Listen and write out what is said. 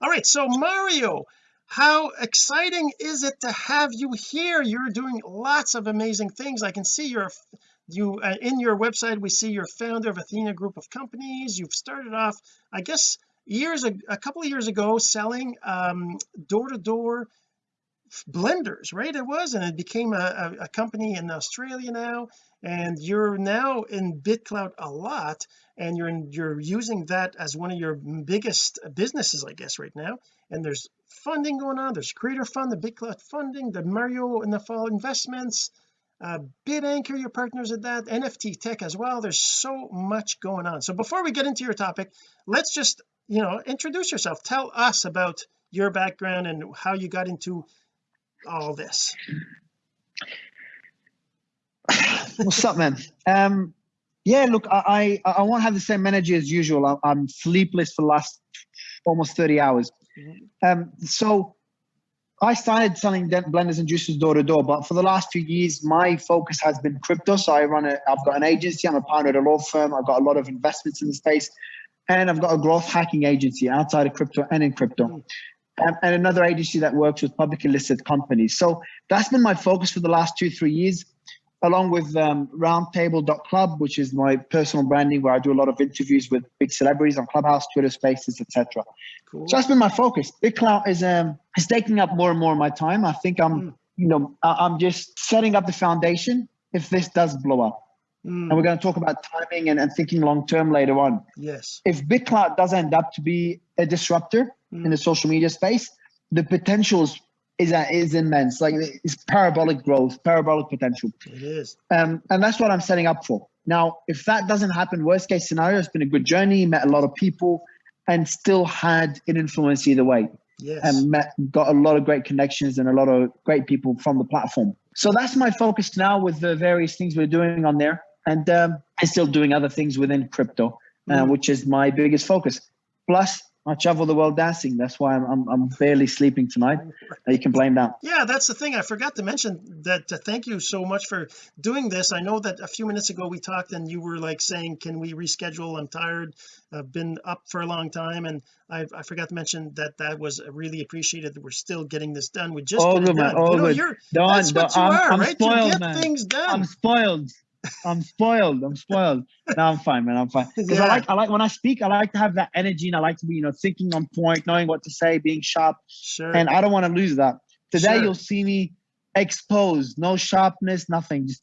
all right so Mario how exciting is it to have you here? You're doing lots of amazing things. I can see you're you uh, in your website we see you're founder of Athena group of companies. You've started off I guess years a, a couple of years ago selling um door-to-door blenders right? It was and it became a, a, company in Australia now and you're now in BitClout a lot and you're in, you're using that as one of your biggest businesses I guess right now. And there's funding going on. There's creator fund the BitClout funding the Mario in the fall investments uh BitAnchor your partners at that NFT tech as well. There's so much going on. So before we get into your topic let's just you know introduce yourself. Tell us about your background and how you got into all this what's up man um yeah look i i, I won't have the same energy as usual I, am sleepless for the last almost 30 hours mm-hmm. um so I started selling blenders and juicers door to door, but for the last few years, my focus has been crypto. So I run a, I've got an agency, I'm a partner at a law firm, I've got a lot of investments in the space, and I've got a growth hacking agency outside of crypto and in crypto. And, and another agency that works with publicly listed companies. So that's been my focus for the last two, three years, along with um, roundtable.club, which is my personal branding where I do a lot of interviews with big celebrities on Clubhouse, Twitter spaces, etc. Cool. So that's been my focus. BitClout is um is taking up more and more of my time. I think I'm, mm. you know, I'm just setting up the foundation if this does blow up. Mm. And we're going to talk about timing and, and thinking long term later on. Yes. If BitClout does end up to be a disruptor, mm. in the social media space, the potential is is, uh, is immense. Like it's parabolic growth, parabolic potential. It is. Um, and that's what I'm setting up for. Now, if that doesn't happen, worst case scenario, it's been a good journey, met a lot of people, and still had an influence either way. Yes. And met, got a lot of great connections and a lot of great people from the platform. So that's my focus now with the various things we're doing on there. And um, I'm still doing other things within crypto, uh, mm. which is my biggest focus. Plus, I travel the world dancing. That's why I'm, I'm, I'm barely sleeping tonight. You can blame that. Yeah, that's the thing. I forgot to mention that. Uh, thank you so much for doing this. I know that a few minutes ago we talked and you were like saying, can we reschedule? I'm tired. I've been up for a long time. And I, I forgot to mention that that was really appreciated that we're still getting this done. We just all good, man. All you know, good. You're, Don, that's what you I'm, are, I'm right? Spoiled, you get man. things done. I'm spoiled. I'm spoiled. I'm spoiled. No, I'm fine, man. I'm fine. Because yeah. I like, I like when I speak, I like to have that energy, and I like to be, you know, thinking on point, knowing what to say, being sharp. Sure. And I don't want to lose that. Today, sure. you'll see me exposed, no sharpness, nothing. Just